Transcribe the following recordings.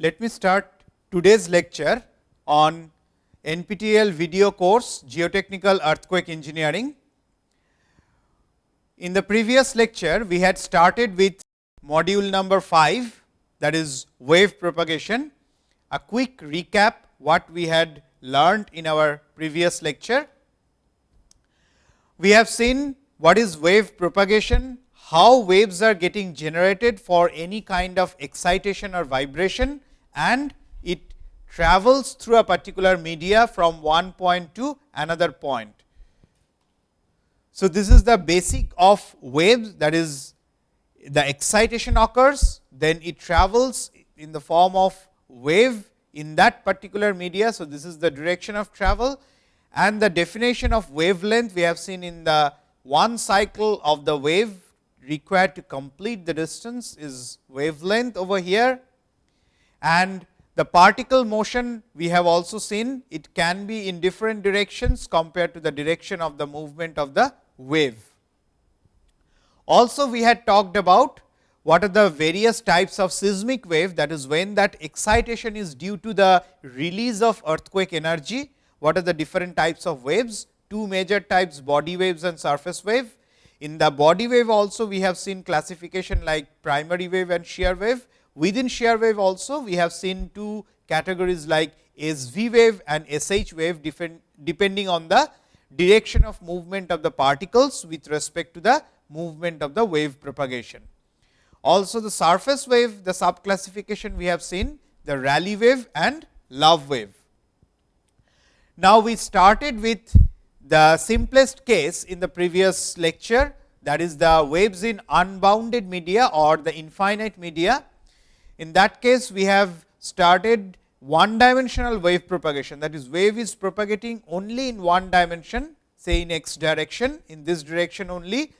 let me start today's lecture on NPTEL video course Geotechnical Earthquake Engineering. In the previous lecture, we had started with module number 5 that is wave propagation. A quick recap what we had learned in our previous lecture. We have seen what is wave propagation, how waves are getting generated for any kind of excitation or vibration and it travels through a particular media from one point to another point. So, this is the basic of waves that is the excitation occurs, then it travels in the form of wave in that particular media. So, this is the direction of travel and the definition of wavelength we have seen in the one cycle of the wave required to complete the distance is wavelength over here and the particle motion we have also seen it can be in different directions compared to the direction of the movement of the wave. Also we had talked about what are the various types of seismic wave that is when that excitation is due to the release of earthquake energy. What are the different types of waves? Two major types body waves and surface wave. In the body wave also we have seen classification like primary wave and shear wave. Within shear wave also we have seen two categories like SV wave and SH wave depending on the direction of movement of the particles with respect to the movement of the wave propagation. Also the surface wave the sub classification we have seen the Rayleigh wave and Love wave. Now, we started with the simplest case in the previous lecture that is the waves in unbounded media or the infinite media. In that case, we have started one dimensional wave propagation that is wave is propagating only in one dimension say in x direction in this direction only.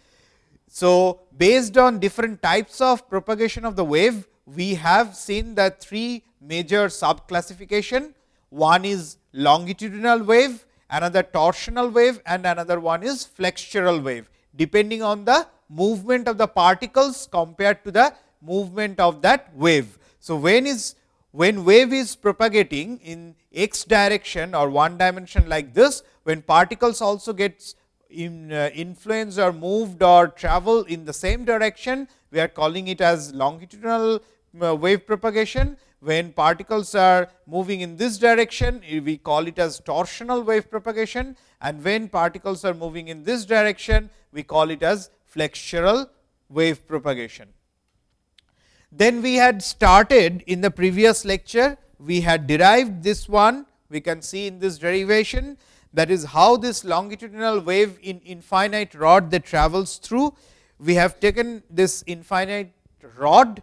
So, based on different types of propagation of the wave we have seen the three major sub classification. One is longitudinal wave, another torsional wave and another one is flexural wave, depending on the movement of the particles compared to the movement of that wave. So, when is when wave is propagating in x direction or one dimension like this, when particles also gets in, uh, influenced or moved or travel in the same direction, we are calling it as longitudinal uh, wave propagation when particles are moving in this direction, we call it as torsional wave propagation and when particles are moving in this direction, we call it as flexural wave propagation. Then we had started in the previous lecture, we had derived this one, we can see in this derivation that is how this longitudinal wave in infinite rod that travels through. We have taken this infinite rod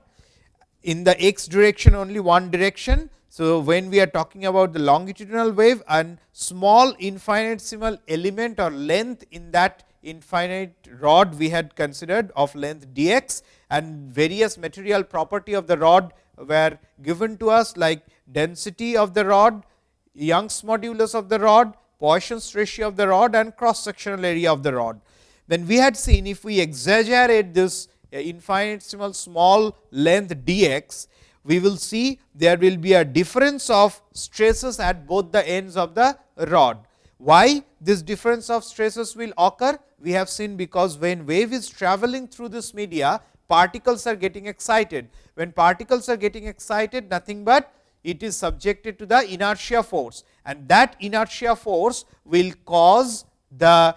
in the x direction only one direction. So, when we are talking about the longitudinal wave and small infinitesimal element or length in that infinite rod we had considered of length dx and various material property of the rod were given to us like density of the rod, Young's modulus of the rod, Poisson's ratio of the rod and cross sectional area of the rod. Then we had seen if we exaggerate this uh, infinitesimal small length dx, we will see there will be a difference of stresses at both the ends of the rod. Why this difference of stresses will occur? We have seen because when wave is traveling through this media, particles are getting excited. When particles are getting excited, nothing but it is subjected to the inertia force and that inertia force will cause the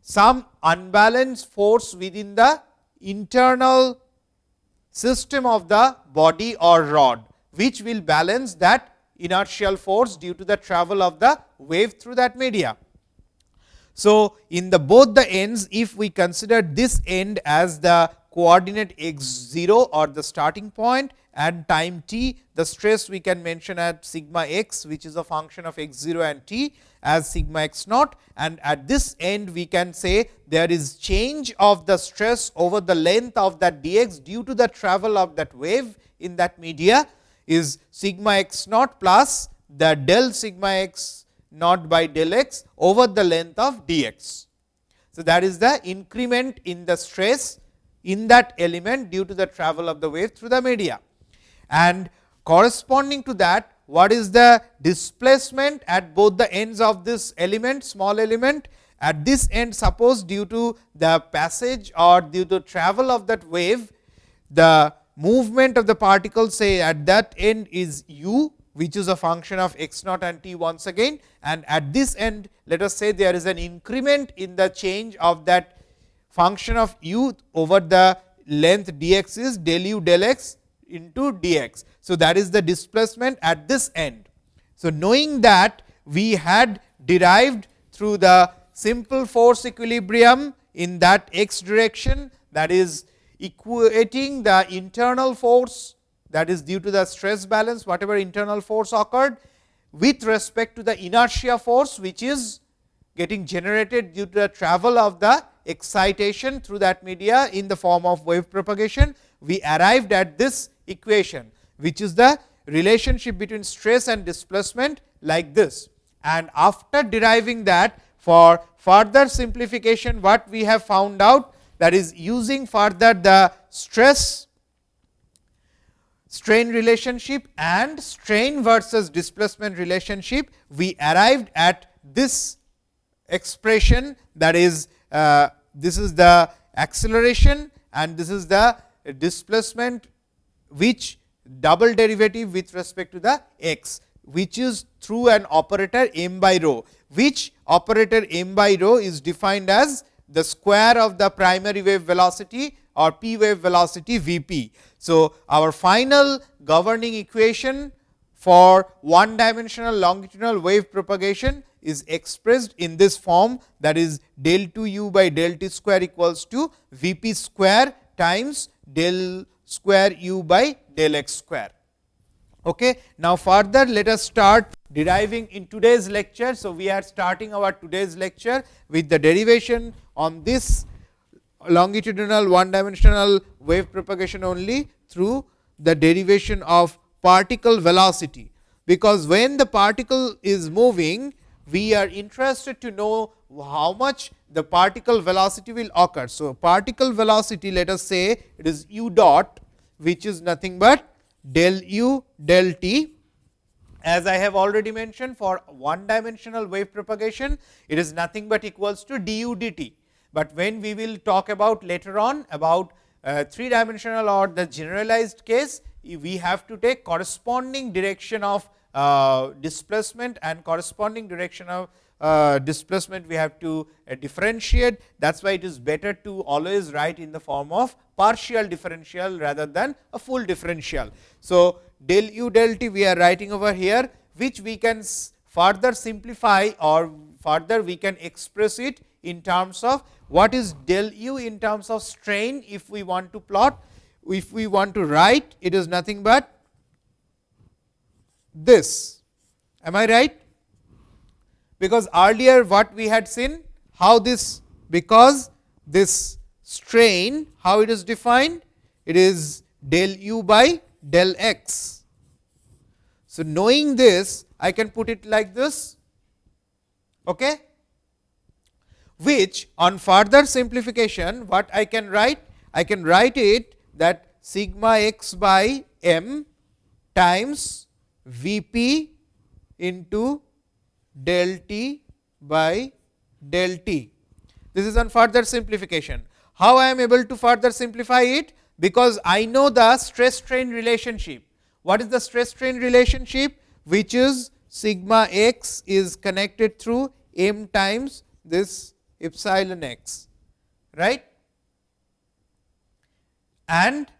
some unbalanced force within the internal system of the body or rod, which will balance that inertial force due to the travel of the wave through that media. So, in the both the ends, if we consider this end as the coordinate x 0 or the starting point and time t, the stress we can mention at sigma x, which is a function of x 0 and t as sigma x naught and at this end we can say there is change of the stress over the length of that dx due to the travel of that wave in that media is sigma x naught plus the del sigma x naught by del x over the length of dx. So, that is the increment in the stress in that element due to the travel of the wave through the media. And corresponding to that what is the displacement at both the ends of this element small element? At this end suppose due to the passage or due to travel of that wave the movement of the particle say at that end is u which is a function of x naught and t once again. And at this end let us say there is an increment in the change of that function of u over the length dx is del u del x into dx. So, that is the displacement at this end. So, knowing that we had derived through the simple force equilibrium in that x direction that is equating the internal force that is due to the stress balance whatever internal force occurred with respect to the inertia force which is getting generated due to the travel of the excitation through that media in the form of wave propagation. We arrived at this equation which is the relationship between stress and displacement like this. And after deriving that for further simplification what we have found out that is using further the stress strain relationship and strain versus displacement relationship, we arrived at this expression that is uh, this is the acceleration and this is the displacement which double derivative with respect to the x which is through an operator m by rho which operator m by rho is defined as the square of the primary wave velocity or p wave velocity v p. So, our final governing equation for one dimensional longitudinal wave propagation is expressed in this form that is del 2 u by del t square equals to v p square times del square u by del x square. Okay. Now, further let us start deriving in today's lecture. So, we are starting our today's lecture with the derivation on this longitudinal one dimensional wave propagation only through the derivation of particle velocity, because when the particle is moving we are interested to know how much the particle velocity will occur. So, particle velocity let us say it is u dot which is nothing but del u del t as I have already mentioned for one dimensional wave propagation it is nothing but equals to du dt but when we will talk about later on about uh, three dimensional or the generalized case, we have to take corresponding direction of uh, displacement and corresponding direction of uh, displacement we have to uh, differentiate. That is why it is better to always write in the form of partial differential rather than a full differential. So, del u del t we are writing over here, which we can further simplify or further we can express it in terms of what is del u in terms of strain if we want to plot, if we want to write it is nothing but this. Am I right? Because earlier what we had seen how this because this strain how it is defined it is del u by del x. So, knowing this I can put it like this okay which on further simplification what I can write? I can write it that sigma x by m times V p into del t by del t. This is on further simplification. How I am able to further simplify it? Because I know the stress strain relationship. What is the stress strain relationship? Which is sigma x is connected through m times this epsilon x right and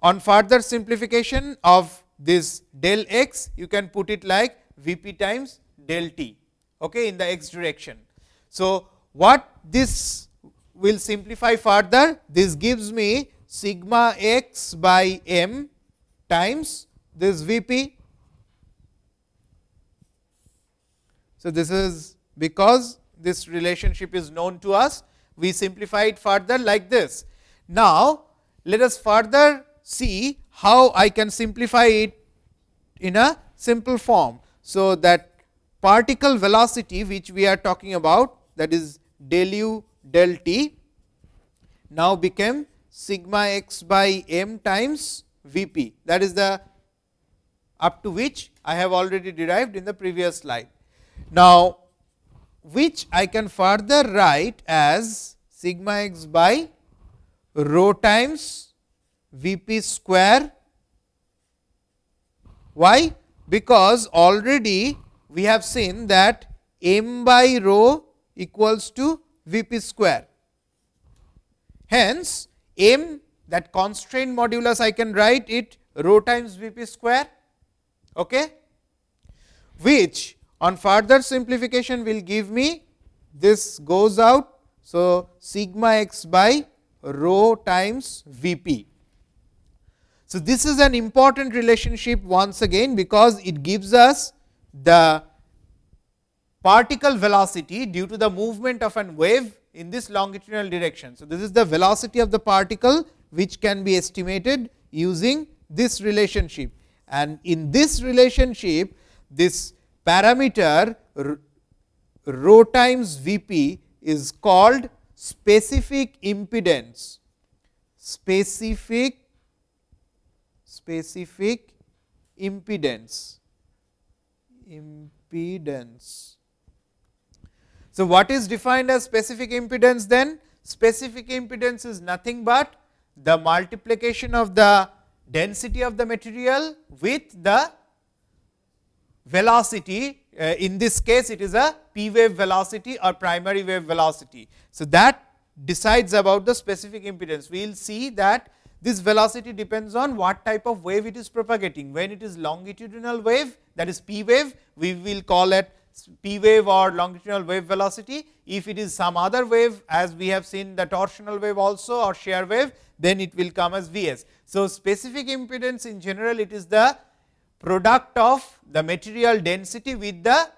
on further simplification of this del x you can put it like V p times del t okay, in the x direction. So, what this will simplify further this gives me sigma x by m times this V p. So, this is because this relationship is known to us, we simplify it further like this. Now, let us further see how I can simplify it in a simple form. So, that particle velocity which we are talking about that is del u del t now became sigma x by m times V p that is the up to which I have already derived in the previous slide. Now, which I can further write as sigma x by rho times V p square. Why? Because already we have seen that m by rho equals to V p square. Hence, m that constrained modulus I can write it rho times V p square, okay, which on further simplification will give me this goes out. So, sigma x by rho times V p. So, this is an important relationship once again, because it gives us the particle velocity due to the movement of an wave in this longitudinal direction. So, this is the velocity of the particle which can be estimated using this relationship and in this relationship this parameter rho times V p is called specific impedance specific specific impedance impedance so, what is defined as specific impedance then? Specific impedance is nothing but the multiplication of the density of the material with the velocity. Uh, in this case, it is a p wave velocity or primary wave velocity. So, that decides about the specific impedance. We will see that this velocity depends on what type of wave it is propagating. When it is longitudinal wave that is p wave, we will call it p wave or longitudinal wave velocity. If it is some other wave as we have seen the torsional wave also or shear wave, then it will come as V s. So, specific impedance in general it is the product of the material density with the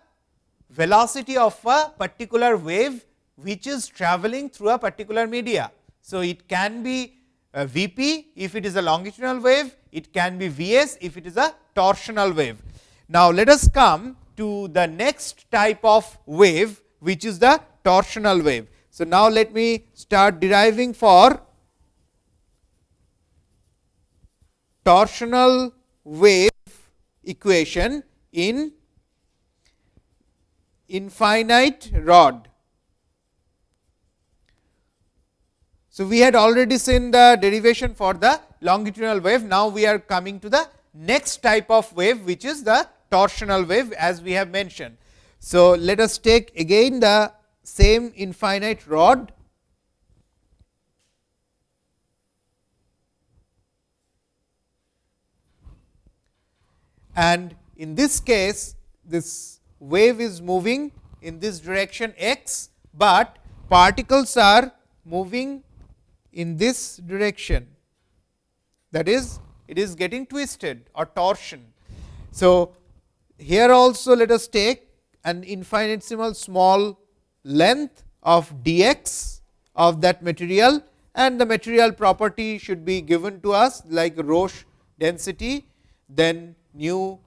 velocity of a particular wave which is travelling through a particular media. So, it can be V p if it is a longitudinal wave, it can be V s if it is a torsional wave. Now, let us come to the next type of wave which is the torsional wave. So, now let me start deriving for torsional wave equation in infinite rod. So, we had already seen the derivation for the longitudinal wave. Now, we are coming to the next type of wave which is the torsional wave as we have mentioned. So, let us take again the same infinite rod and in this case this wave is moving in this direction x, but particles are moving in this direction that is it is getting twisted or torsion. So, here also let us take an infinitesimal small length of dx of that material and the material property should be given to us like Roche density, then nu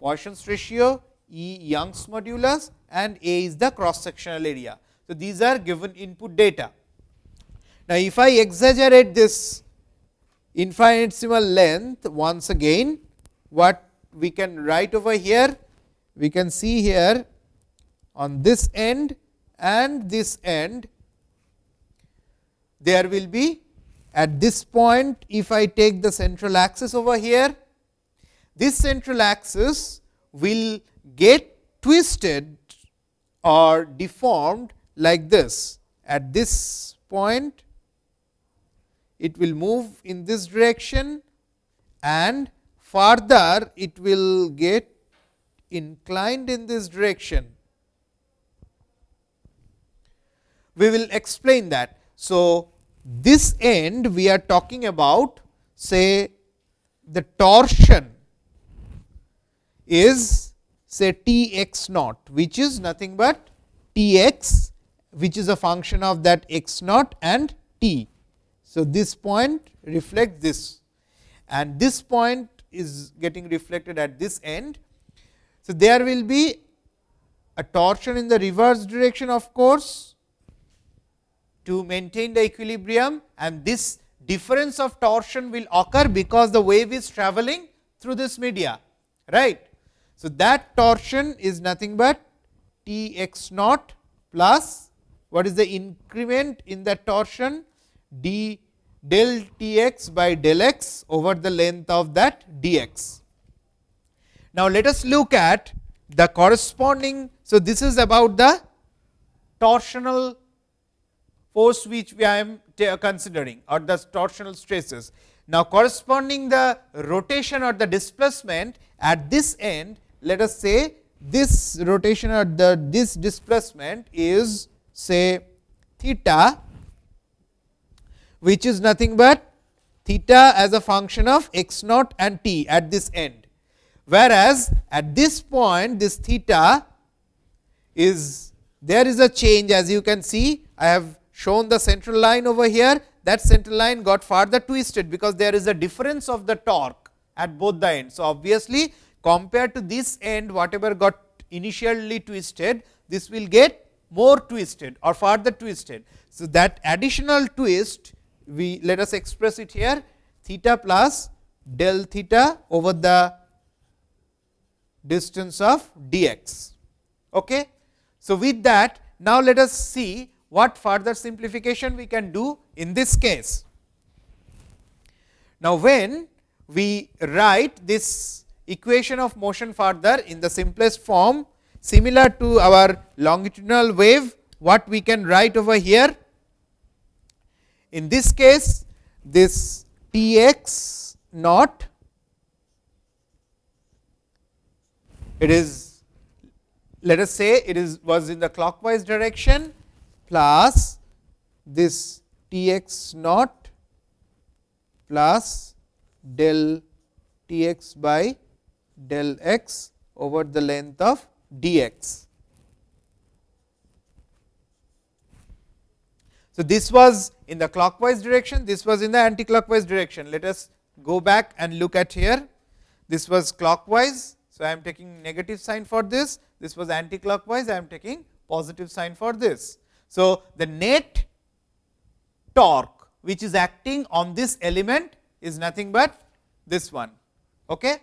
Poisson's ratio, E Young's modulus and A is the cross sectional area. So, these are given input data. Now, if I exaggerate this infinitesimal length once again, what we can write over here, we can see here on this end and this end, there will be at this point, if I take the central axis over here, this central axis will get twisted or deformed like this. At this point, it will move in this direction and further it will get inclined in this direction. We will explain that. So, this end we are talking about say the torsion is say T x naught, which is nothing but T x, which is a function of that x naught and T. So, this point reflects this and this point is getting reflected at this end. So, there will be a torsion in the reverse direction of course, to maintain the equilibrium and this difference of torsion will occur because the wave is travelling through this media right. So, that torsion is nothing but T x naught plus what is the increment in that torsion d del T x by del x over the length of that d x. Now, let us look at the corresponding. So, this is about the torsional force which we am uh, considering or the torsional stresses. Now, corresponding the rotation or the displacement at this end, let us say this rotation or the this displacement is say theta, which is nothing but theta as a function of x naught and t at this end. Whereas, at this point this theta is there is a change as you can see I have shown the central line over here that central line got further twisted because there is a difference of the torque at both the ends. So, obviously, compared to this end whatever got initially twisted this will get more twisted or further twisted. So, that additional twist we let us express it here theta plus del theta over the distance of dx. Okay. So, with that now let us see what further simplification we can do in this case. Now, when we write this equation of motion further in the simplest form similar to our longitudinal wave, what we can write over here. In this case, this T x naught, it is let us say it is was in the clockwise direction plus this T x naught plus del T x by del x over the length of dx. So, this was in the clockwise direction, this was in the anticlockwise direction. Let us go back and look at here. This was clockwise. So, I am taking negative sign for this, this was anticlockwise, I am taking positive sign for this. So, the net torque which is acting on this element is nothing but this one. Okay?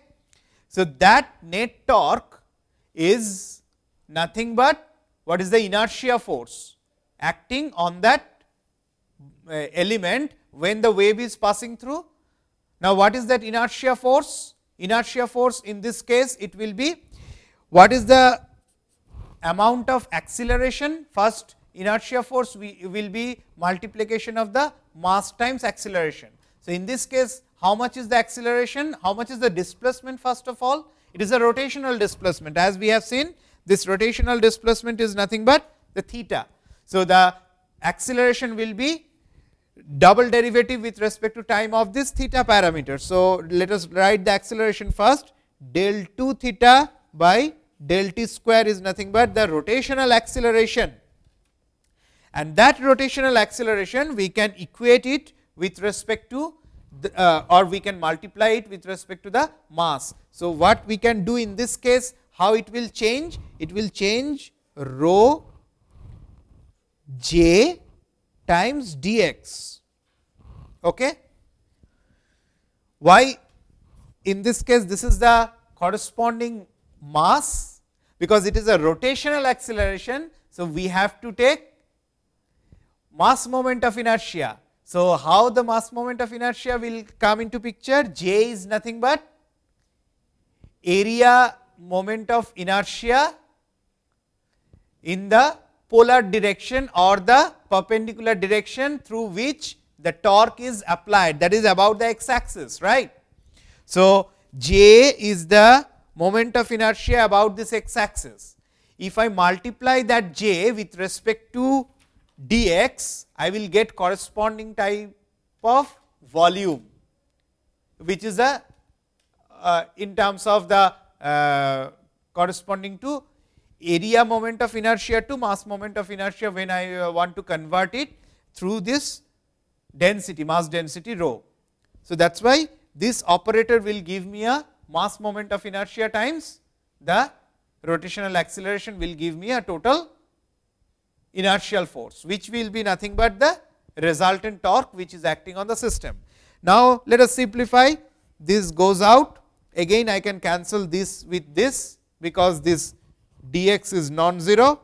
So, that net torque is nothing but what is the inertia force acting on that Uh, element when the wave is passing through. Now, what is that inertia force? Inertia force in this case it will be what is the amount of acceleration first inertia force we will be multiplication of the mass times acceleration. So, in this case how much is the acceleration, how much is the displacement first of all? It is a rotational displacement as we have seen this rotational displacement is nothing but the theta. So, the acceleration will be double derivative with respect to time of this theta parameter. So, let us write the acceleration first del 2 theta by del t square is nothing but the rotational acceleration and that rotational acceleration we can equate it with respect to the, uh, or we can multiply it with respect to the mass. So, what we can do in this case how it will change? It will change rho j times dx. Okay. Why in this case this is the corresponding mass because it is a rotational acceleration. So, we have to take mass moment of inertia so, how the mass moment of inertia will come into picture? J is nothing but area moment of inertia in the polar direction or the perpendicular direction through which the torque is applied that is about the x axis right. So, J is the moment of inertia about this x axis. If I multiply that J with respect to dx, I will get corresponding type of volume, which is a uh, in terms of the uh, corresponding to area moment of inertia to mass moment of inertia when I uh, want to convert it through this density mass density rho. So, that is why this operator will give me a mass moment of inertia times the rotational acceleration will give me a total inertial force, which will be nothing but the resultant torque which is acting on the system. Now, let us simplify this goes out again I can cancel this with this because this dx is non-zero.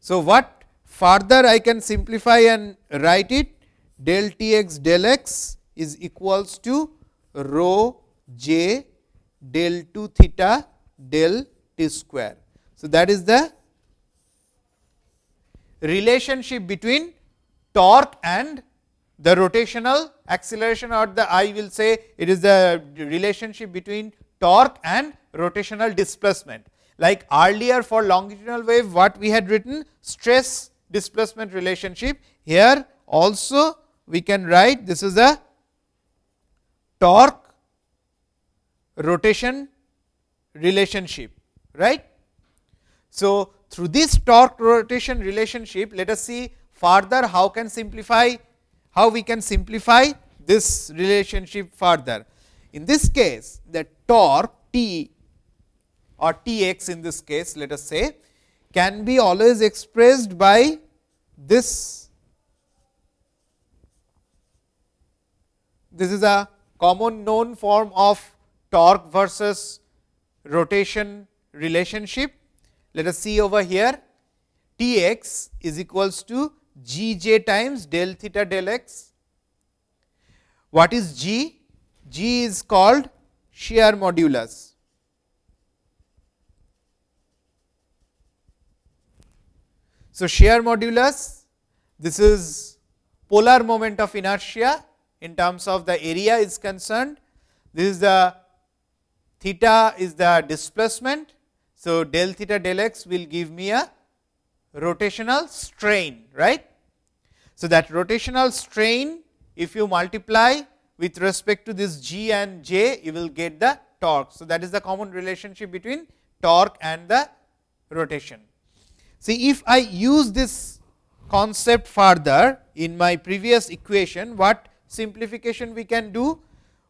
So, what further I can simplify and write it del t x del x is equals to rho j del 2 theta del t square. So, that is the relationship between torque and the rotational acceleration or the I will say it is the relationship between torque and rotational displacement. Like earlier for longitudinal wave what we had written stress displacement relationship here also we can write this is a torque rotation relationship right. So, through this torque rotation relationship let us see further how can simplify how we can simplify this relationship further. In this case the torque T or T x in this case let us say can be always expressed by this this is a common known form of torque versus rotation relationship. Let us see over here T x is equals to g j times del theta del x. What is g? g is called shear modulus. So, shear modulus this is polar moment of inertia in terms of the area is concerned. This is the theta is the displacement. So, del theta del x will give me a rotational strain, right. So, that rotational strain if you multiply with respect to this g and j, you will get the torque. So, that is the common relationship between torque and the rotation. See, if I use this concept further in my previous equation, what simplification we can do?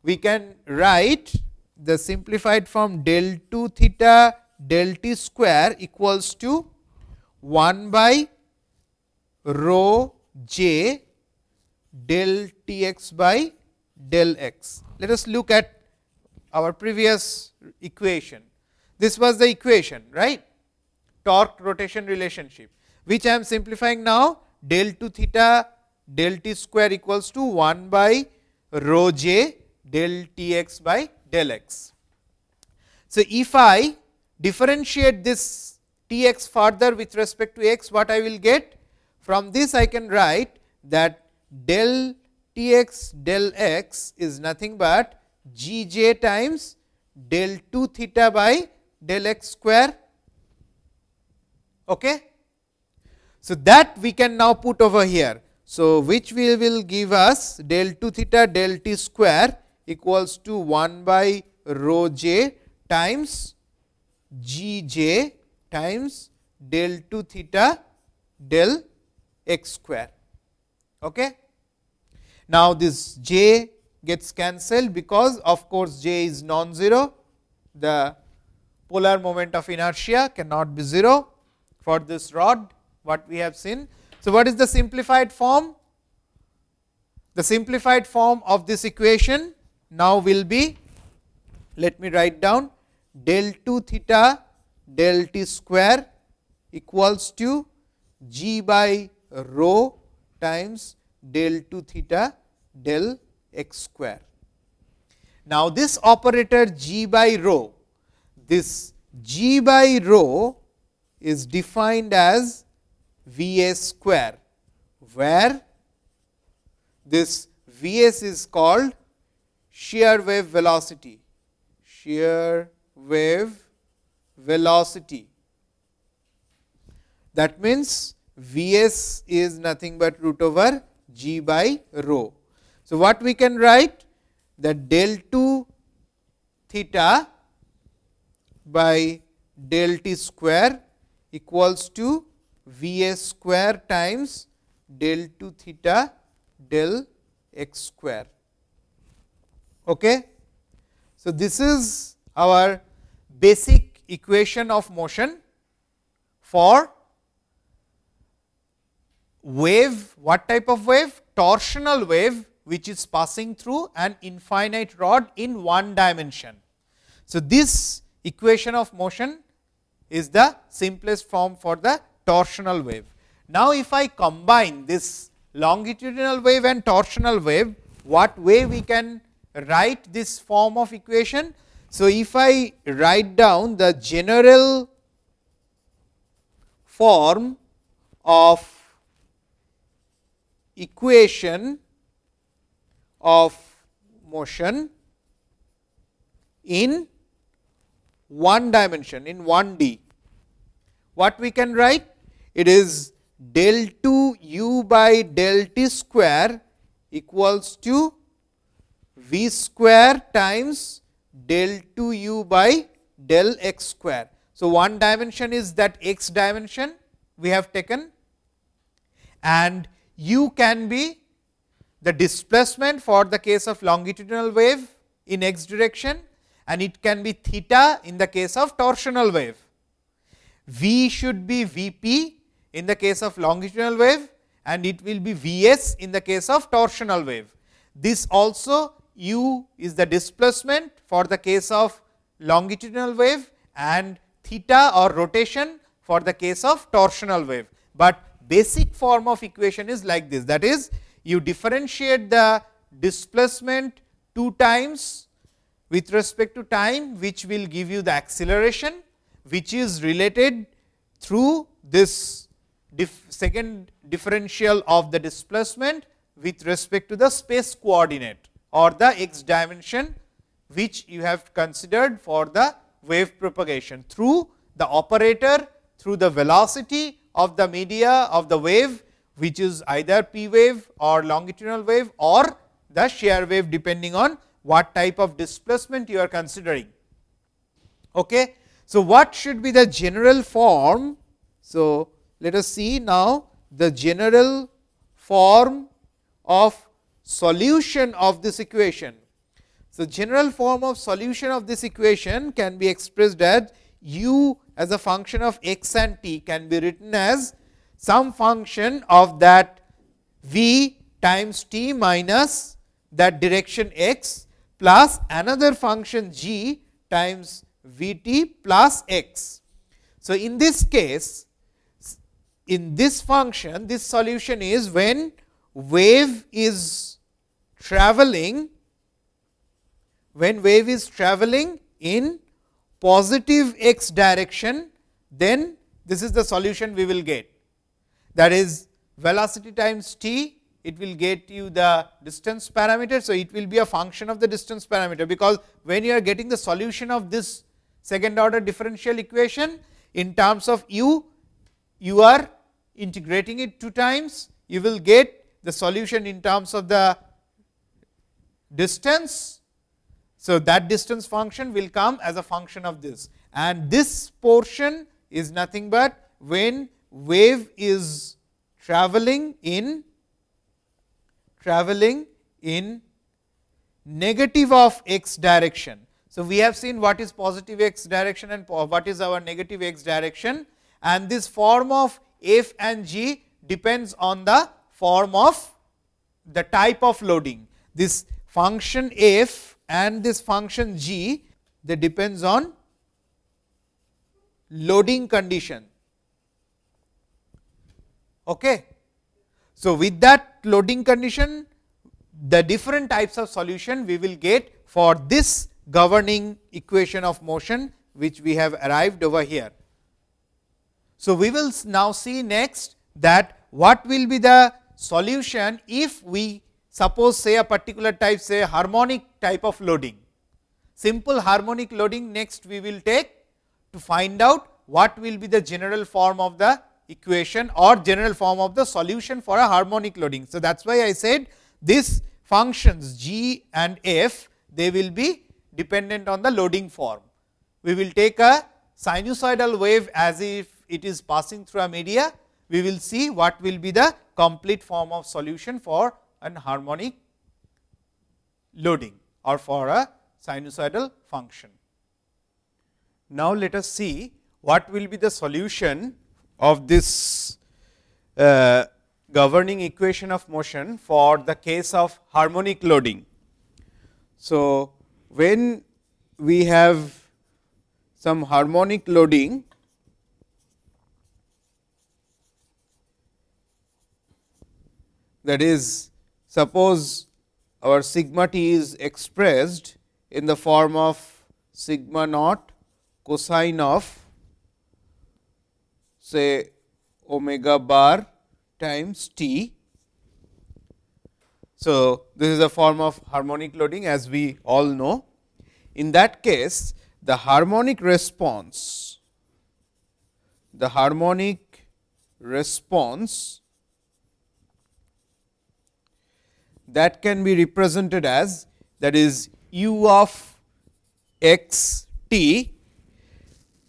We can write the simplified form del 2 theta del t square equals to 1 by rho j del t x by del x. Let us look at our previous equation. This was the equation right torque rotation relationship, which I am simplifying now del 2 theta del t square equals to 1 by rho j del t x by del x. So, if I differentiate this T x further with respect to x what I will get from this I can write that del T x del x is nothing but g j times del 2 theta by del x square. Okay. So, that we can now put over here. So, which we will give us del 2 theta del t square equals to 1 by rho j times g j times del 2 theta del x square. Okay. Now, this j gets cancelled because of course, j is non-zero the polar moment of inertia cannot be 0 for this rod what we have seen. So, what is the simplified form? The simplified form of this equation now will be let me write down del 2 theta del t square equals to g by rho times del 2 theta del x square. Now, this operator g by rho, this g by rho is defined as V s square, where this V s is called shear wave velocity, shear wave velocity. That means, V s is nothing but root over g by rho. So, what we can write that del 2 theta by del t square equals to V s square times del 2 theta del x square. Okay. So, this is our basic equation of motion for wave, what type of wave? Torsional wave which is passing through an infinite rod in one dimension. So, this equation of motion is the simplest form for the torsional wave. Now, if I combine this longitudinal wave and torsional wave, what way we can write this form of equation? So, if I write down the general form of equation of motion in one dimension in 1D. What we can write? It is del 2 u by del t square equals to v square times del 2 u by del x square. So, one dimension is that x dimension we have taken and u can be the displacement for the case of longitudinal wave in x direction and it can be theta in the case of torsional wave. V should be V p in the case of longitudinal wave and it will be V s in the case of torsional wave. This also u is the displacement for the case of longitudinal wave and theta or rotation for the case of torsional wave, but basic form of equation is like this that is you differentiate the displacement two times with respect to time which will give you the acceleration which is related through this dif second differential of the displacement with respect to the space coordinate or the x dimension which you have considered for the wave propagation through the operator through the velocity of the media of the wave which is either p wave or longitudinal wave or the shear wave depending on what type of displacement you are considering. Okay. So, what should be the general form? So, let us see now the general form of solution of this equation. So, general form of solution of this equation can be expressed as u as a function of x and t can be written as some function of that v times t minus that direction x plus another function g times v t plus x. So, in this case in this function this solution is when wave is traveling when wave is traveling in positive x direction, then this is the solution we will get. That is velocity times t, it will get you the distance parameter. So, it will be a function of the distance parameter, because when you are getting the solution of this second order differential equation in terms of u, you are integrating it two times, you will get the solution in terms of the distance so, that distance function will come as a function of this and this portion is nothing but when wave is traveling in traveling in negative of x direction. So, we have seen what is positive x direction and what is our negative x direction and this form of f and g depends on the form of the type of loading. This function f and this function g that depends on loading condition. Okay. So, with that loading condition the different types of solution we will get for this governing equation of motion which we have arrived over here. So, we will now see next that what will be the solution if we suppose say a particular type say harmonic type of loading. Simple harmonic loading next we will take to find out what will be the general form of the equation or general form of the solution for a harmonic loading. So, that is why I said these functions g and f they will be dependent on the loading form. We will take a sinusoidal wave as if it is passing through a media, we will see what will be the complete form of solution for an harmonic loading or for a sinusoidal function. Now, let us see what will be the solution of this uh, governing equation of motion for the case of harmonic loading. So, when we have some harmonic loading that is suppose our sigma t is expressed in the form of sigma naught cosine of say omega bar times t. So, this is a form of harmonic loading as we all know. In that case, the harmonic response, the harmonic response that can be represented as that is u of x t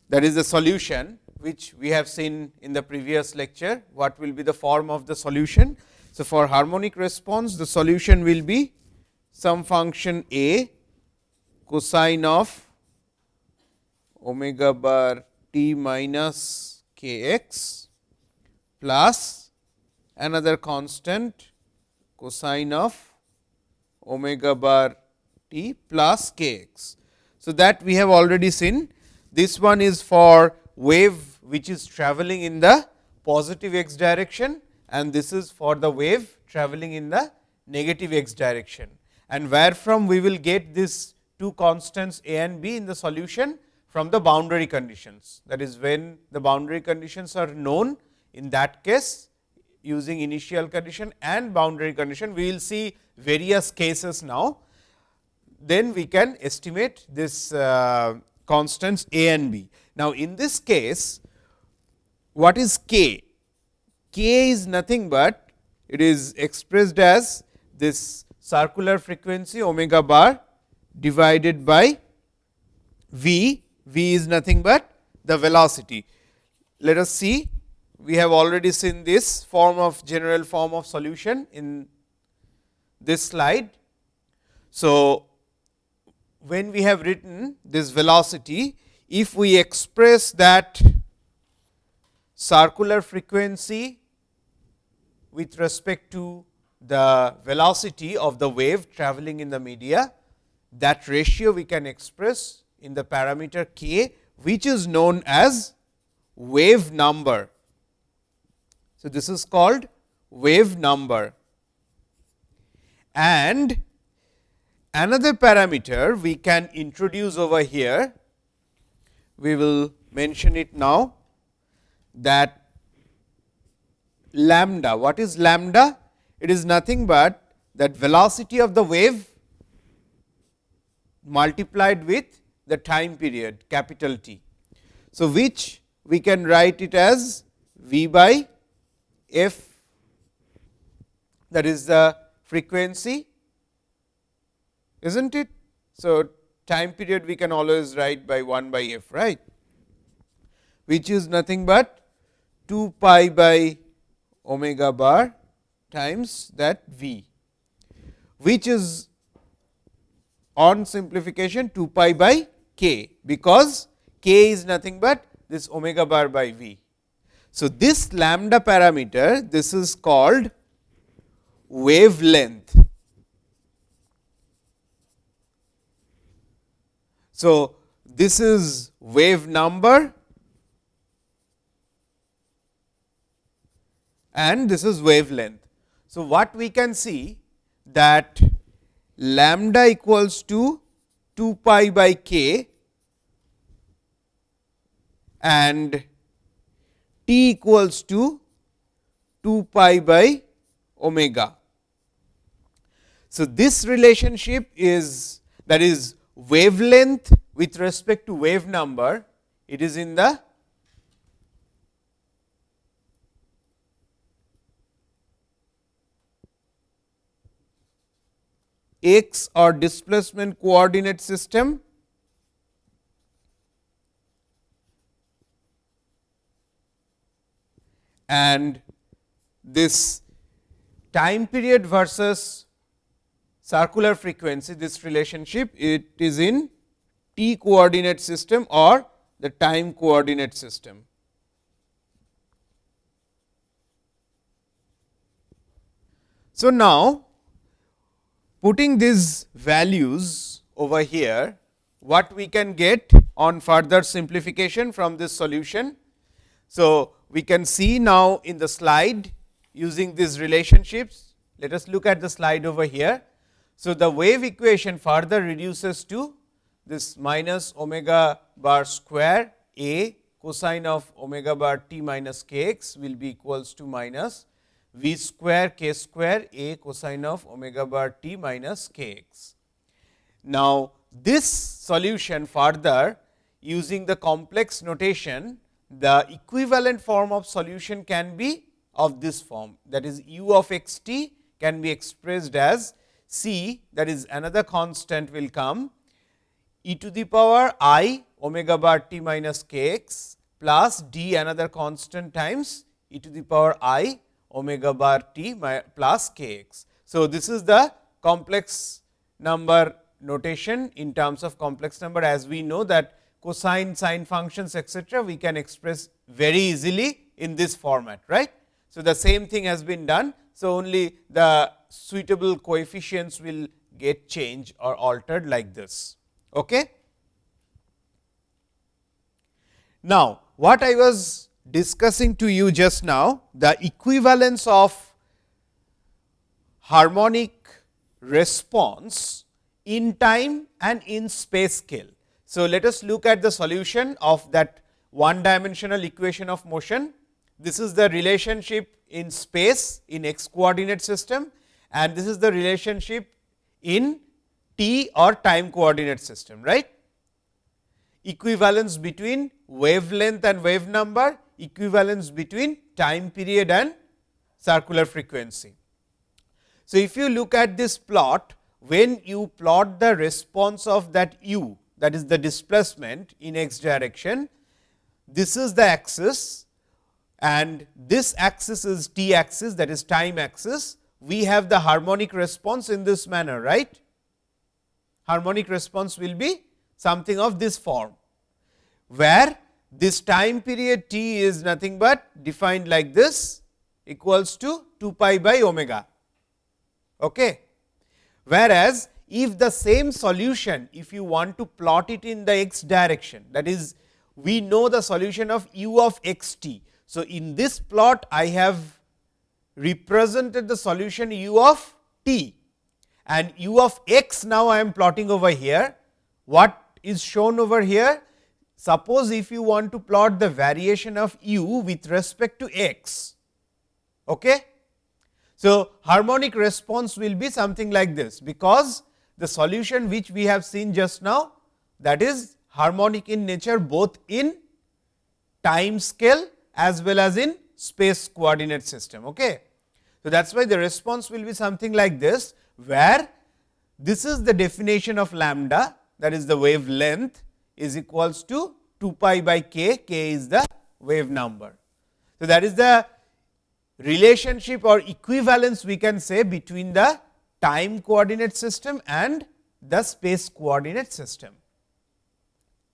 that is the solution which we have seen in the previous lecture what will be the form of the solution. So, for harmonic response the solution will be some function a cosine of omega bar t minus k x plus another constant cosine of omega bar t plus k x. So, that we have already seen this one is for wave which is traveling in the positive x direction and this is for the wave traveling in the negative x direction. And where from we will get this two constants a and b in the solution from the boundary conditions. That is when the boundary conditions are known in that case using initial condition and boundary condition. We will see various cases now. Then we can estimate this uh, constants a and b. Now, in this case what is k? K is nothing but it is expressed as this circular frequency omega bar divided by v, v is nothing but the velocity. Let us see we have already seen this form of general form of solution in this slide. So, when we have written this velocity, if we express that circular frequency with respect to the velocity of the wave traveling in the media, that ratio we can express in the parameter k, which is known as wave number. So, this is called wave number and another parameter we can introduce over here, we will mention it now that lambda. What is lambda? It is nothing but that velocity of the wave multiplied with the time period capital T. So, which we can write it as v by f that is the frequency is not it. So, time period we can always write by 1 by f right, which is nothing but 2 pi by omega bar times that v, which is on simplification 2 pi by k, because k is nothing but this omega bar by v. So, this lambda parameter this is called wavelength. So, this is wave number and this is wavelength. So, what we can see that lambda equals to 2 pi by k and t equals to 2 pi by omega. So, this relationship is that is wavelength with respect to wave number, it is in the x or displacement coordinate system and this time period versus circular frequency this relationship it is in t coordinate system or the time coordinate system. So, now putting these values over here, what we can get on further simplification from this solution. So, we can see now in the slide using these relationships. Let us look at the slide over here. So, the wave equation further reduces to this minus omega bar square a cosine of omega bar t minus k x will be equals to minus v square k square a cosine of omega bar t minus k x. Now, this solution further using the complex notation, the equivalent form of solution can be of this form that is u of x t can be expressed as c that is another constant will come e to the power i omega bar t minus k x plus d another constant times e to the power i omega bar t plus k x. So, this is the complex number notation in terms of complex number as we know that cosine sine functions etcetera we can express very easily in this format right. So, the same thing has been done. So, only the suitable coefficients will get changed or altered like this. Okay. Now, what I was discussing to you just now the equivalence of harmonic response in time and in space scale. So, let us look at the solution of that one dimensional equation of motion. This is the relationship in space in x coordinate system and this is the relationship in t or time coordinate system right. Equivalence between wavelength and wave number, equivalence between time period and circular frequency. So, if you look at this plot, when you plot the response of that u that is the displacement in x direction, this is the axis and this axis is t axis that is time axis. We have the harmonic response in this manner right. Harmonic response will be something of this form, where this time period t is nothing but defined like this equals to 2 pi by omega. Okay. Whereas, if the same solution, if you want to plot it in the x direction, that is we know the solution of u of x t. So, in this plot I have represented the solution u of t and u of x now I am plotting over here. What is shown over here? Suppose if you want to plot the variation of u with respect to x. Okay? So, harmonic response will be something like this, because the solution which we have seen just now that is harmonic in nature both in time scale as well as in space coordinate system. Okay. So, that is why the response will be something like this, where this is the definition of lambda that is the wavelength is equals to 2 pi by k, k is the wave number. So, that is the relationship or equivalence we can say between the time coordinate system and the space coordinate system.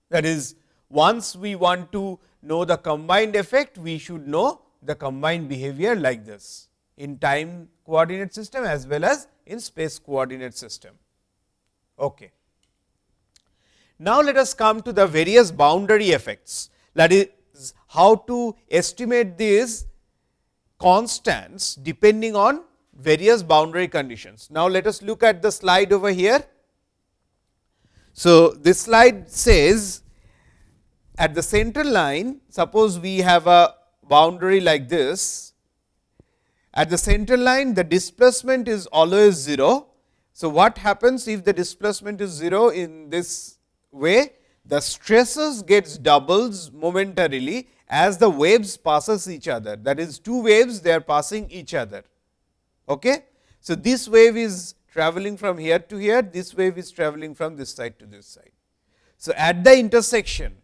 That is once we want to know the combined effect, we should know the combined behavior like this in time coordinate system as well as in space coordinate system. Okay. Now, let us come to the various boundary effects that is how to estimate these constants depending on various boundary conditions. Now, let us look at the slide over here. So, this slide says at the center line suppose we have a boundary like this at the center line the displacement is always 0. So, what happens if the displacement is 0 in this way the stresses gets doubles momentarily as the waves passes each other that is two waves they are passing each other. Okay. So, this wave is traveling from here to here, this wave is traveling from this side to this side. So, at the intersection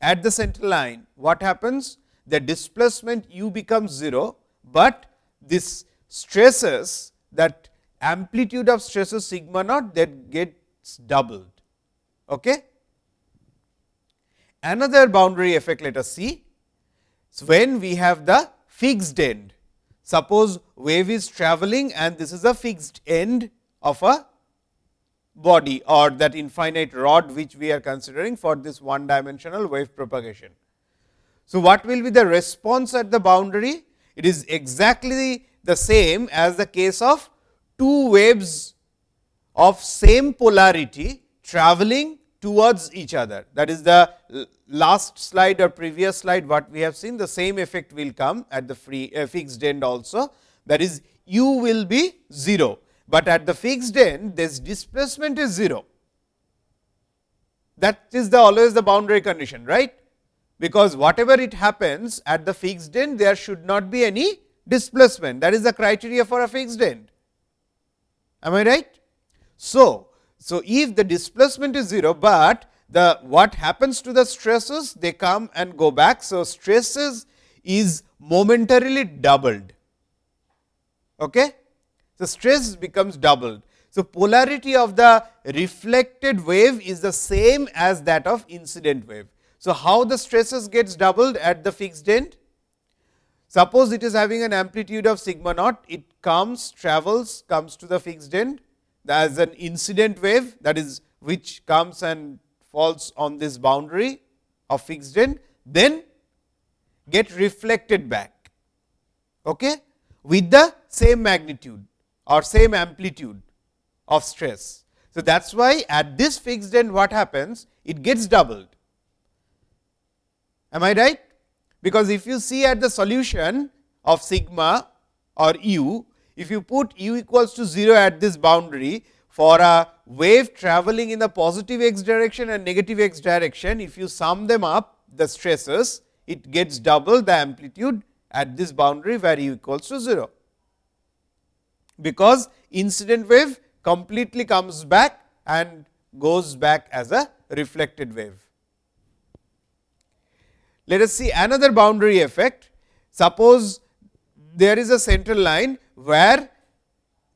at the center line what happens the displacement u becomes 0, but this stresses that amplitude of stresses sigma naught that gets doubled. Okay. Another boundary effect let us see so, when we have the fixed end. suppose wave is traveling and this is a fixed end of a body or that infinite rod which we are considering for this one dimensional wave propagation. So, what will be the response at the boundary? It is exactly the same as the case of two waves of same polarity traveling towards each other. That is the last slide or previous slide what we have seen the same effect will come at the free uh, fixed end also that is u will be 0, but at the fixed end this displacement is 0. That is the always the boundary condition right, because whatever it happens at the fixed end there should not be any displacement that is the criteria for a fixed end. Am I right? So, so if the displacement is 0, but the what happens to the stresses they come and go back. So, stresses is momentarily doubled. Okay? So, stress becomes doubled. So, polarity of the reflected wave is the same as that of incident wave. So, how the stresses gets doubled at the fixed end? Suppose it is having an amplitude of sigma naught, it comes, travels, comes to the fixed end as an incident wave that is which comes and falls on this boundary of fixed end, then get reflected back okay, with the same magnitude or same amplitude of stress. So, that is why at this fixed end what happens? It gets doubled. Am I right? Because if you see at the solution of sigma or u, if you put u equals to 0 at this boundary, for a wave traveling in the positive x direction and negative x direction, if you sum them up the stresses, it gets double the amplitude at this boundary where u equals to 0. Because incident wave completely comes back and goes back as a reflected wave. Let us see another boundary effect. Suppose there is a central line where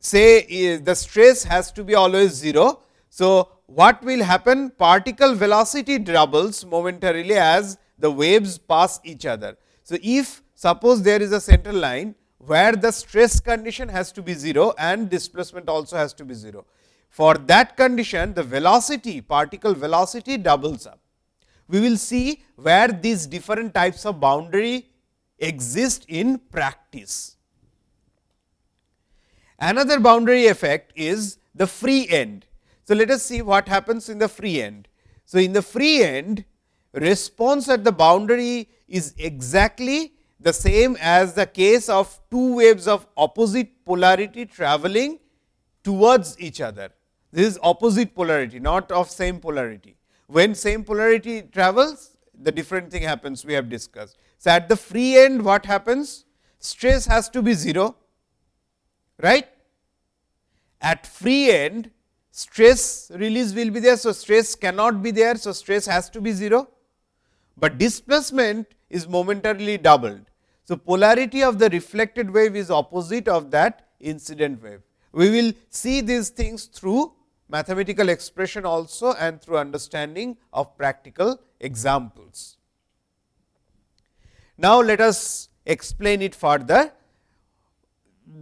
say eh, the stress has to be always 0. So, what will happen? Particle velocity doubles momentarily as the waves pass each other. So, if suppose there is a central line where the stress condition has to be 0 and displacement also has to be 0. For that condition the velocity particle velocity doubles up. We will see where these different types of boundary exist in practice. Another boundary effect is the free end. So, let us see what happens in the free end. So, in the free end response at the boundary is exactly the same as the case of two waves of opposite polarity traveling towards each other. This is opposite polarity not of same polarity. When same polarity travels the different thing happens we have discussed. So, at the free end what happens? Stress has to be 0 right. At free end stress release will be there. So, stress cannot be there. So, stress has to be 0, but displacement is momentarily doubled. So, polarity of the reflected wave is opposite of that incident wave. We will see these things through mathematical expression also and through understanding of practical examples. Now, let us explain it further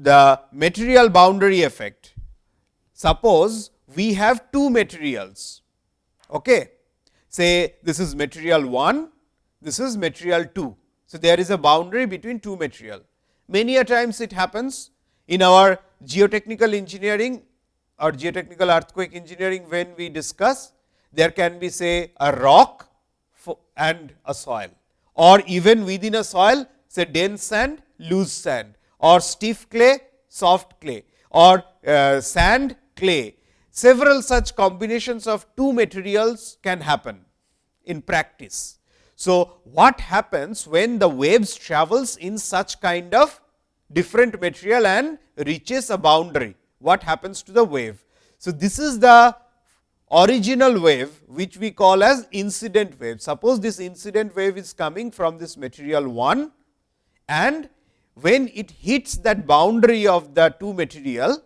the material boundary effect. Suppose we have two materials, okay. say this is material 1, this is material 2. So, there is a boundary between two material. Many a times it happens in our geotechnical engineering or geotechnical earthquake engineering when we discuss there can be say a rock and a soil or even within a soil say dense sand, loose sand or stiff clay, soft clay or uh, sand, clay. Several such combinations of two materials can happen in practice. So, what happens when the waves travels in such kind of different material and reaches a boundary? What happens to the wave? So, this is the original wave which we call as incident wave. Suppose this incident wave is coming from this material 1 and when it hits that boundary of the two material,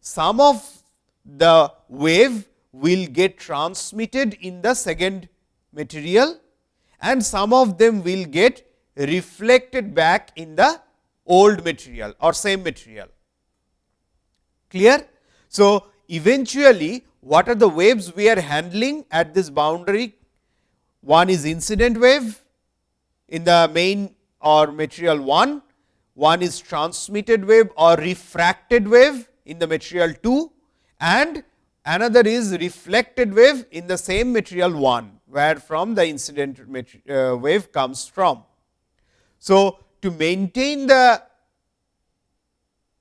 some of the wave will get transmitted in the second material and some of them will get reflected back in the old material or same material. Clear? So, eventually what are the waves we are handling at this boundary? One is incident wave in the main or material 1, one is transmitted wave or refracted wave in the material 2 and another is reflected wave in the same material 1, where from the incident uh, wave comes from. So, to maintain the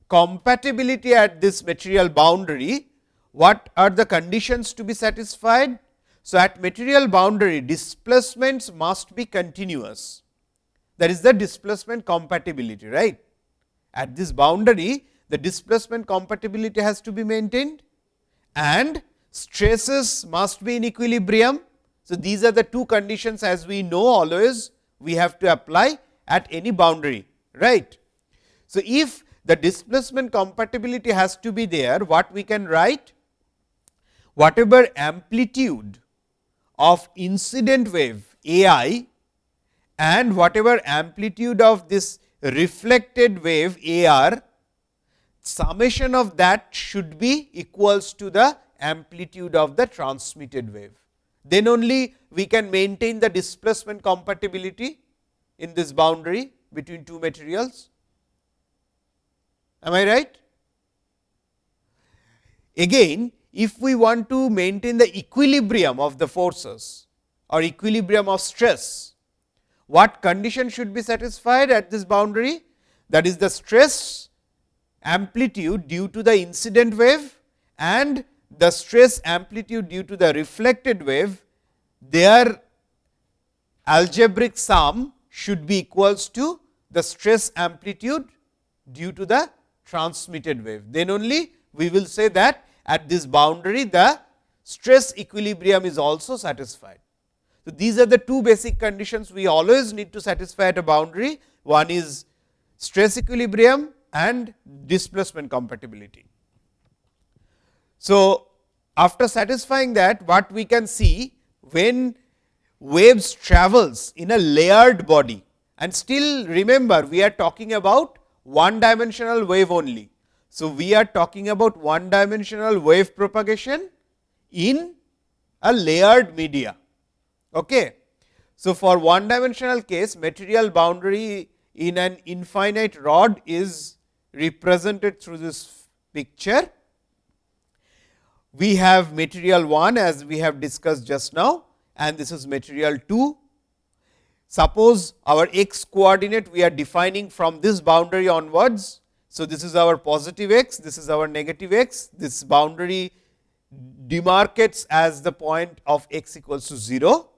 compatibility at this material boundary, what are the conditions to be satisfied? So, at material boundary displacements must be continuous that is the displacement compatibility right. At this boundary the displacement compatibility has to be maintained and stresses must be in equilibrium. So, these are the two conditions as we know always we have to apply at any boundary right. So, if the displacement compatibility has to be there what we can write whatever amplitude of incident wave a i and whatever amplitude of this reflected wave A r, summation of that should be equals to the amplitude of the transmitted wave. Then only we can maintain the displacement compatibility in this boundary between two materials. Am I right? Again, if we want to maintain the equilibrium of the forces or equilibrium of stress, what condition should be satisfied at this boundary? That is the stress amplitude due to the incident wave and the stress amplitude due to the reflected wave, their algebraic sum should be equals to the stress amplitude due to the transmitted wave. Then only we will say that at this boundary the stress equilibrium is also satisfied. So, these are the two basic conditions we always need to satisfy at a boundary. One is stress equilibrium and displacement compatibility. So, after satisfying that what we can see when waves travels in a layered body and still remember we are talking about one dimensional wave only. So, we are talking about one dimensional wave propagation in a layered media. Okay. So, for one dimensional case material boundary in an infinite rod is represented through this picture. We have material 1 as we have discussed just now and this is material 2. Suppose our x coordinate we are defining from this boundary onwards. So, this is our positive x, this is our negative x, this boundary demarcates as the point of x equals to 0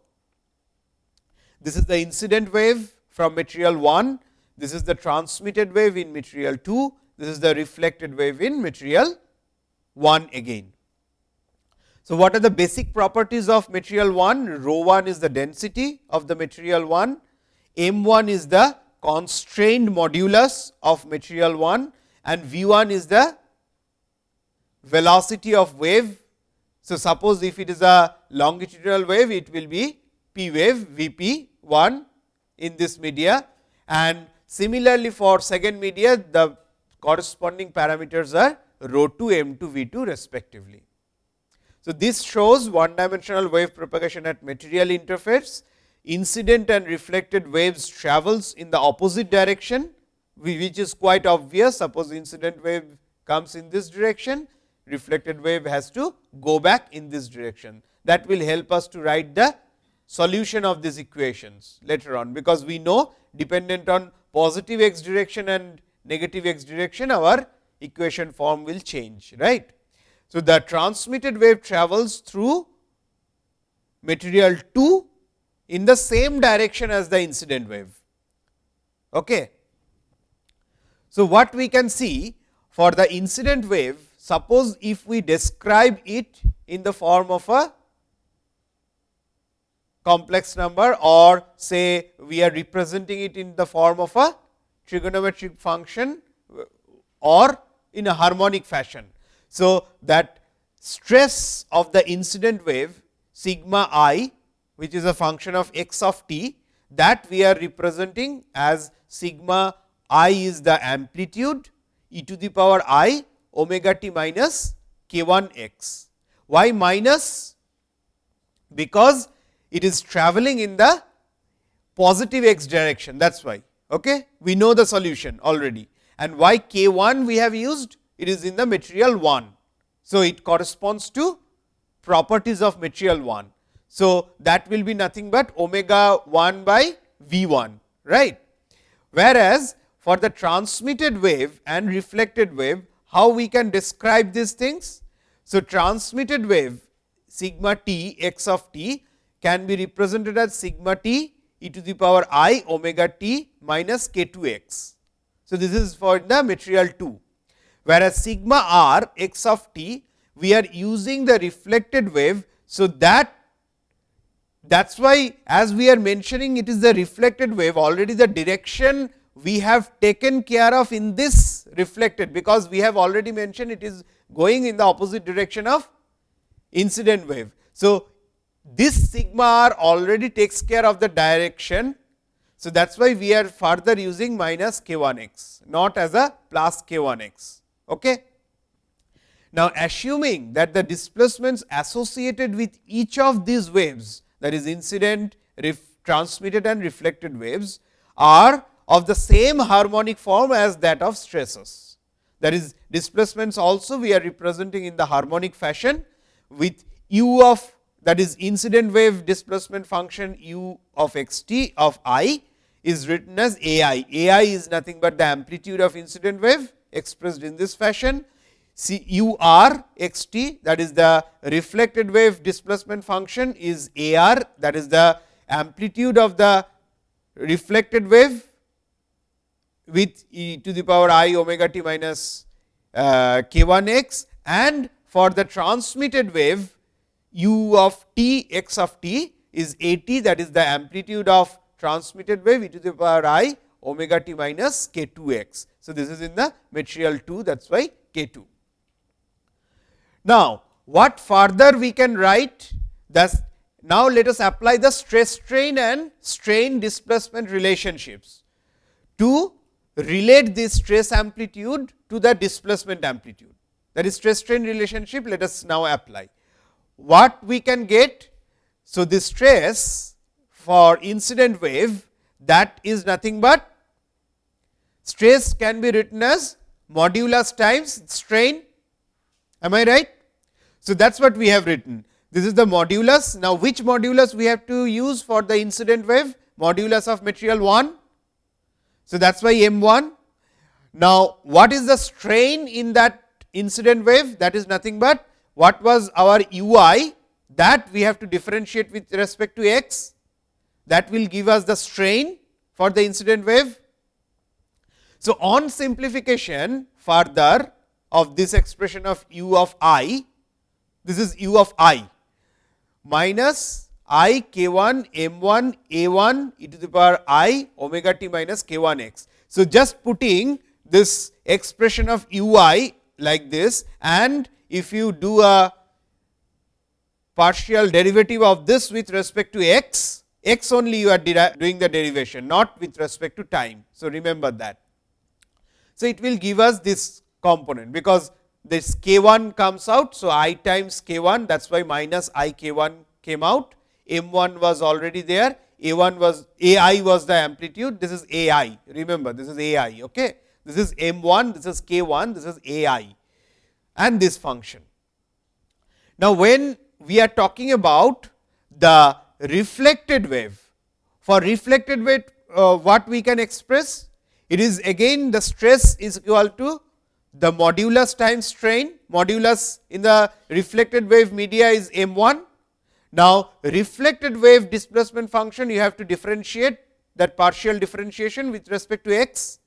this is the incident wave from material 1, this is the transmitted wave in material 2, this is the reflected wave in material 1 again. So, what are the basic properties of material 1? Rho 1 is the density of the material 1, m 1 is the constrained modulus of material 1 and v 1 is the velocity of wave. So, suppose if it is a longitudinal wave, it will be p wave V p 1 in this media and similarly for second media the corresponding parameters are rho 2 m 2 v 2 respectively. So, this shows one dimensional wave propagation at material interface incident and reflected waves travels in the opposite direction which is quite obvious suppose incident wave comes in this direction reflected wave has to go back in this direction that will help us to write the solution of these equations later on, because we know dependent on positive x direction and negative x direction our equation form will change. right? So, the transmitted wave travels through material 2 in the same direction as the incident wave. Okay. So, what we can see for the incident wave, suppose if we describe it in the form of a complex number or say we are representing it in the form of a trigonometric function or in a harmonic fashion. So, that stress of the incident wave sigma i which is a function of x of t that we are representing as sigma i is the amplitude e to the power i omega t minus k 1 x. Why minus? Because it is traveling in the positive x direction that is why. Okay? We know the solution already and why k 1 we have used it is in the material 1. So, it corresponds to properties of material 1. So, that will be nothing but omega 1 by V 1 right. Whereas, for the transmitted wave and reflected wave how we can describe these things? So, transmitted wave sigma t x of t can be represented as sigma t e to the power i omega t minus k 2 x. So, this is for the material 2, whereas sigma r x of t we are using the reflected wave. So, that that is why as we are mentioning it is the reflected wave already the direction we have taken care of in this reflected, because we have already mentioned it is going in the opposite direction of incident wave. So, this sigma r already takes care of the direction. So, that is why we are further using minus k 1 x, not as a plus k 1 x. Okay. Now, assuming that the displacements associated with each of these waves that is incident, transmitted and reflected waves are of the same harmonic form as that of stresses. That is displacements also we are representing in the harmonic fashion with u of that is incident wave displacement function u of x t of i is written as a i. a i is nothing but the amplitude of incident wave expressed in this fashion. C u r x t that is the reflected wave displacement function is a r that is the amplitude of the reflected wave with e to the power i omega t minus uh, k 1 x and for the transmitted wave u of t x of t is a t that is the amplitude of transmitted wave e to the power i omega t minus k 2 x. So, this is in the material 2 that is why k 2. Now, what further we can write thus now let us apply the stress strain and strain displacement relationships to relate this stress amplitude to the displacement amplitude. That is stress strain relationship, let us now apply. What we can get? So, the stress for incident wave that is nothing but stress can be written as modulus times strain. Am I right? So, that is what we have written. This is the modulus. Now, which modulus we have to use for the incident wave? Modulus of material 1 so, that is why m 1. Now, what is the strain in that incident wave? That is nothing but what was our u i that we have to differentiate with respect to x that will give us the strain for the incident wave. So, on simplification further of this expression of u of i, this is u of i minus i k 1 m 1 a 1 e to the power i omega t minus k 1 x. So, just putting this expression of u i like this and if you do a partial derivative of this with respect to x, x only you are doing the derivation not with respect to time. So, remember that. So, it will give us this component because this k 1 comes out. So, i times k 1 that is why minus i k 1 came out m 1 was already there, a 1 was a i was the amplitude, this is a i, remember this is a i. Okay. This is m 1, this is k 1, this is a i and this function. Now, when we are talking about the reflected wave, for reflected wave uh, what we can express? It is again the stress is equal to the modulus times strain, modulus in the reflected wave media is m 1 now, reflected wave displacement function you have to differentiate that partial differentiation with respect to x.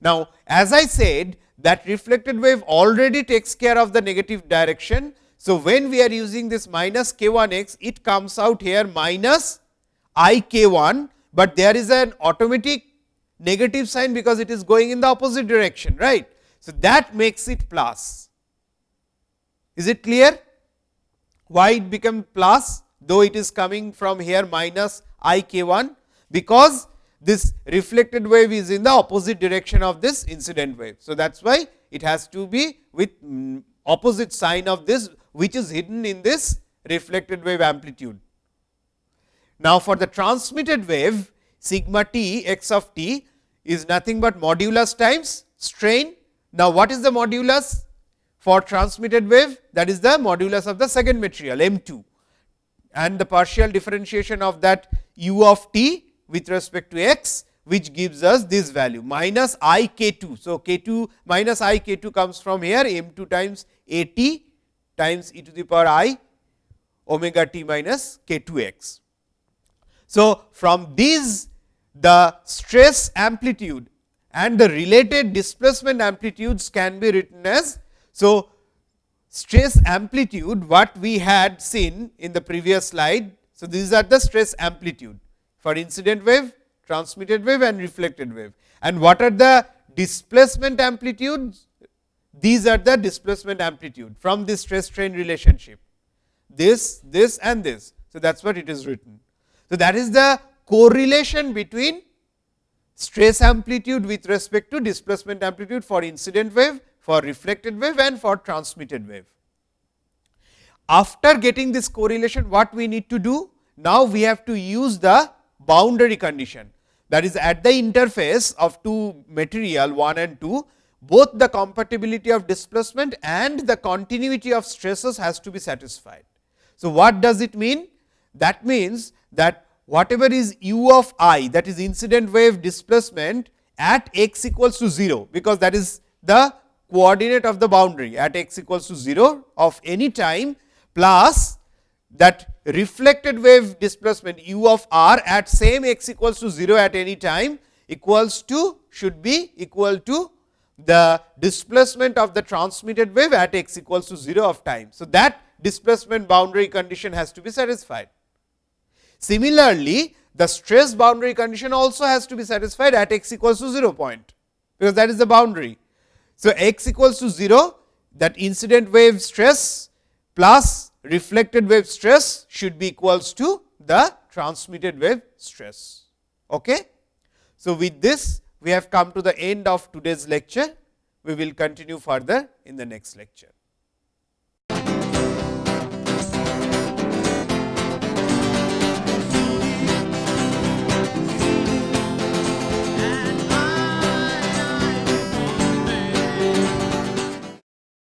Now, as I said that reflected wave already takes care of the negative direction. So, when we are using this minus k 1 x it comes out here minus i k 1, but there is an automatic negative sign because it is going in the opposite direction right. So, that makes it plus. Is it clear? Why it become plus? though it is coming from here minus i k 1, because this reflected wave is in the opposite direction of this incident wave. So, that is why it has to be with mm, opposite sign of this which is hidden in this reflected wave amplitude. Now, for the transmitted wave sigma t x of t is nothing but modulus times strain. Now, what is the modulus for transmitted wave? That is the modulus of the second material m 2 and the partial differentiation of that u of t with respect to x which gives us this value minus i k 2. So, k 2 minus i k 2 comes from here m 2 times a t times e to the power i omega t minus k 2 x. So, from these the stress amplitude and the related displacement amplitudes can be written as. So, stress amplitude what we had seen in the previous slide. So, these are the stress amplitude for incident wave, transmitted wave and reflected wave. And what are the displacement amplitudes? These are the displacement amplitude from this stress strain relationship. This, this and this. So, that is what it is written. So, that is the correlation between stress amplitude with respect to displacement amplitude for incident wave, for reflected wave and for transmitted wave. After getting this correlation, what we need to do? Now, we have to use the boundary condition that is at the interface of two material 1 and 2 both the compatibility of displacement and the continuity of stresses has to be satisfied. So, what does it mean? That means that whatever is u of i that is incident wave displacement at x equals to 0, because that is the coordinate of the boundary at x equals to 0 of any time plus that reflected wave displacement u of r at same x equals to 0 at any time equals to should be equal to the displacement of the transmitted wave at x equals to 0 of time. So, that displacement boundary condition has to be satisfied. Similarly, the stress boundary condition also has to be satisfied at x equals to 0 point, because that is the boundary. So, x equals to 0 that incident wave stress plus reflected wave stress should be equals to the transmitted wave stress. Okay? So, with this we have come to the end of today's lecture. We will continue further in the next lecture.